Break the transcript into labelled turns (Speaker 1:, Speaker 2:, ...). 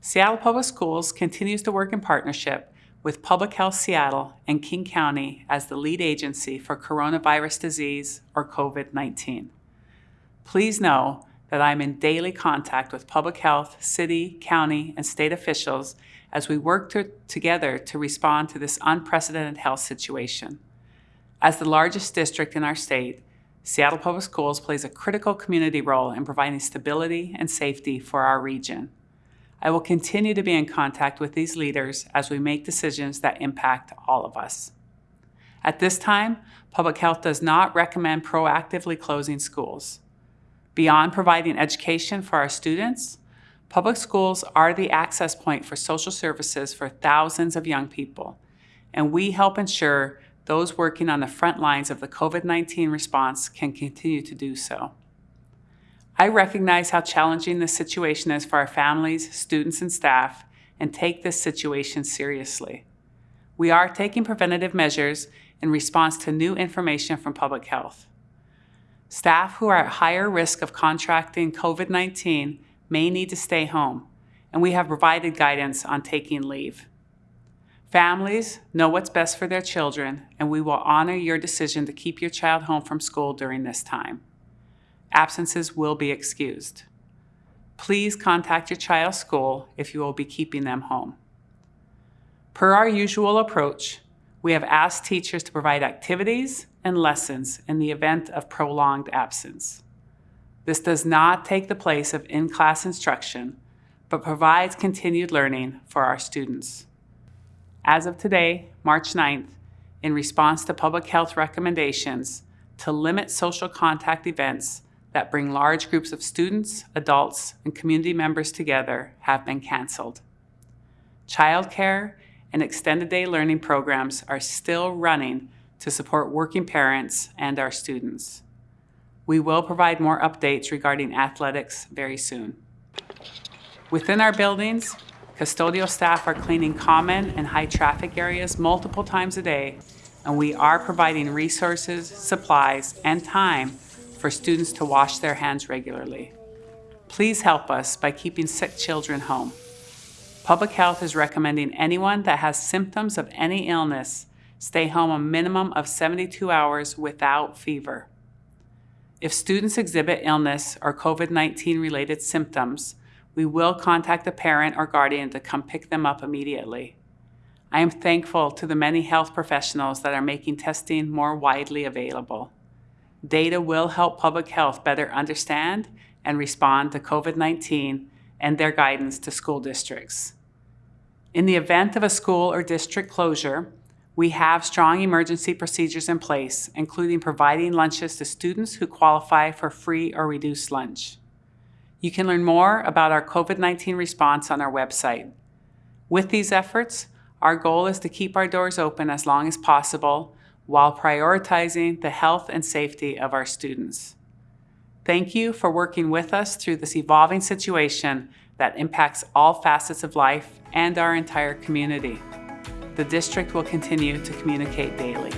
Speaker 1: Seattle Public Schools continues to work in partnership with Public Health Seattle and King County as the lead agency for coronavirus disease or COVID-19. Please know that I'm in daily contact with public health, city, county, and state officials as we work to, together to respond to this unprecedented health situation. As the largest district in our state, Seattle Public Schools plays a critical community role in providing stability and safety for our region. I will continue to be in contact with these leaders as we make decisions that impact all of us. At this time, Public Health does not recommend proactively closing schools. Beyond providing education for our students, public schools are the access point for social services for thousands of young people, and we help ensure those working on the front lines of the COVID-19 response can continue to do so. I recognize how challenging this situation is for our families, students, and staff, and take this situation seriously. We are taking preventative measures in response to new information from public health. Staff who are at higher risk of contracting COVID-19 may need to stay home, and we have provided guidance on taking leave. Families know what's best for their children, and we will honor your decision to keep your child home from school during this time absences will be excused. Please contact your child's school if you will be keeping them home. Per our usual approach, we have asked teachers to provide activities and lessons in the event of prolonged absence. This does not take the place of in-class instruction, but provides continued learning for our students. As of today, March 9th, in response to public health recommendations to limit social contact events that bring large groups of students, adults, and community members together have been canceled. Childcare and extended day learning programs are still running to support working parents and our students. We will provide more updates regarding athletics very soon. Within our buildings, custodial staff are cleaning common and high traffic areas multiple times a day, and we are providing resources, supplies, and time for students to wash their hands regularly. Please help us by keeping sick children home. Public Health is recommending anyone that has symptoms of any illness stay home a minimum of 72 hours without fever. If students exhibit illness or COVID-19 related symptoms, we will contact the parent or guardian to come pick them up immediately. I am thankful to the many health professionals that are making testing more widely available. Data will help public health better understand and respond to COVID-19 and their guidance to school districts. In the event of a school or district closure, we have strong emergency procedures in place, including providing lunches to students who qualify for free or reduced lunch. You can learn more about our COVID-19 response on our website. With these efforts, our goal is to keep our doors open as long as possible while prioritizing the health and safety of our students. Thank you for working with us through this evolving situation that impacts all facets of life and our entire community. The district will continue to communicate daily.